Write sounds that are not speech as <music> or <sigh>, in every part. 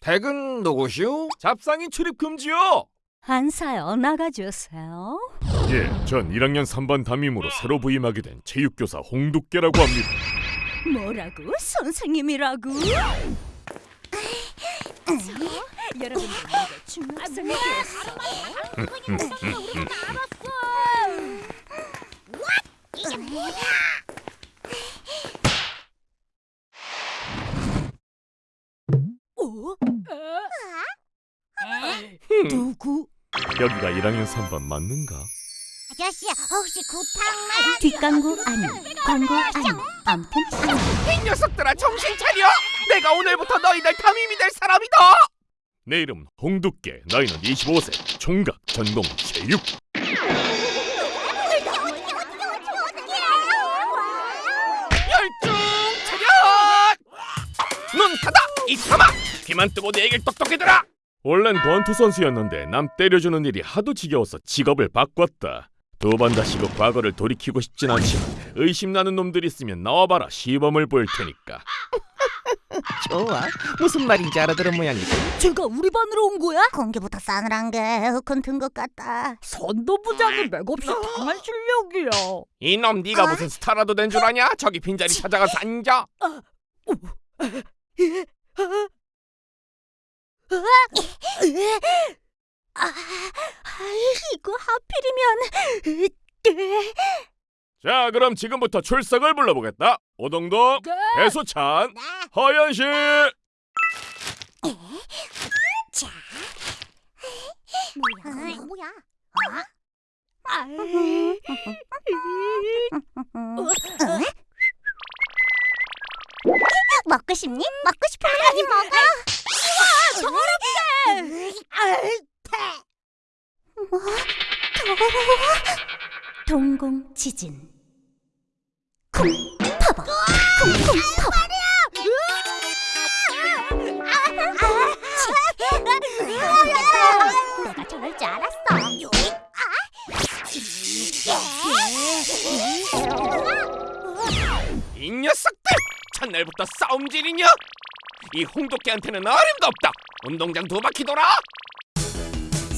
댁은 누구시오? 잡상인 출입 금지요. 한사여 나가주세요. 예, 전 1학년 3반 담임으로 새로 부임하게 된 체육교사 홍두깨라고 합니다. 뭐라고? 선생님이라고? 여러분들 중학생이 되었어. 어? 누구? 여기가 1학년 3반 맞는가? 아저씨 혹시 구탕만 뒷광고 아니, 광고 아니, 암튼 아니. 이 녀석들아 정신 차려! 내가 오늘부터 너희들 담임이 될 사람이다! 내 이름은 홍두깨, 나이는 25세, 총각, 전공 체육. 열중 차렷! 눈 닫아! 이 사마! 귀만 뜨고 내 얘기를 똑똑히 들어! 원래는 권투 선수였는데 남 때려주는 일이 하도 지겨워서 직업을 바꿨다. 두 번 다시 그 과거를 돌이키고 싶진 않지만 의심나는 놈들 있으면 나와봐라 시범을 보일 테니까. 좋아 무슨 말인지 알아들은 모양이다 제가 우리 반으로 온 거야? 공기부터 싸늘한 게 에어컨 튼것 같다 선도부장이 맥없이 당할 실력이야. 이놈 네가 무슨 스타라도 된 줄 아냐? 저기 빈자리 찾아가서 앉아 아, 이거 하필이면 자, 그럼 지금부터 출석을 불러보겠다. 오동동, 배수찬, 네. 허연실. 뭐야 뭐야 <laughs> 먹고 싶니? 먹고 싶으면 가지 먹어 우와 더럽게 동공 지진. 쿵 파버. 쿵쿵 파버. 내가 저럴 줄 알았어. 이 녀석들! 첫날부터 싸움질이냐? 이 홍도깨한테는 어림도 없다 운동장 두 바퀴 돌아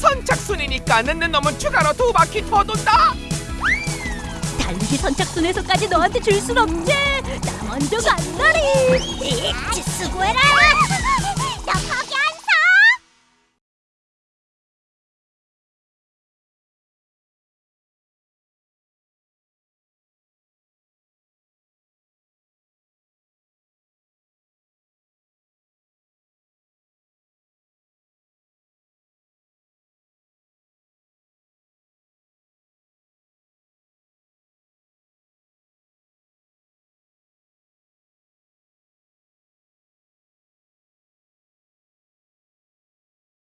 선착순이니까 늦는 놈은 추가로 두 바퀴 더 돈다 달리기 선착순에서까지 너한테 줄 순 없지. 나 먼저 간다리. 수고해라.